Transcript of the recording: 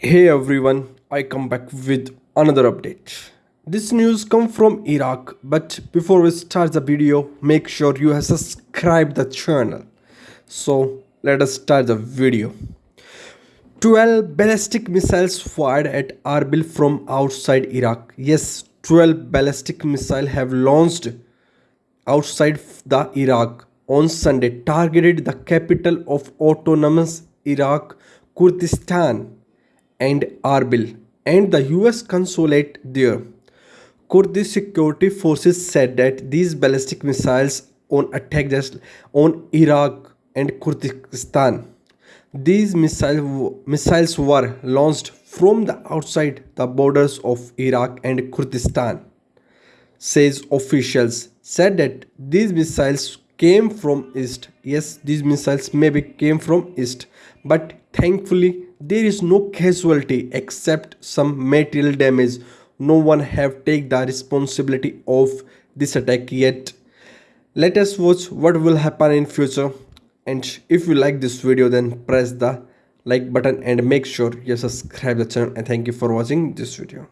Hey everyone, I come back with another update. This news come from Iraq, but before we start the video, make sure you have subscribed the channel. So let us start the video. 12 ballistic missiles fired at Arbil from outside Iraq. Yes, 12 ballistic missiles have launched outside the Iraq on Sunday targeted the capital of autonomous Iraq, Kurdistan and Arbil and the US consulate there. Kurdish security forces said that these ballistic missiles on attack on Iraq and Kurdistan. These missile, missiles were launched from the outside the borders of Iraq and Kurdistan, says officials said that these missiles came from east. Yes, these missiles maybe came from east, but thankfully there is no casualty except some material damage. No one have take the responsibility of this attack yet. Let us watch what will happen in future. And if you like this video then press the like button and make sure you subscribe the channel. And thank you for watching this video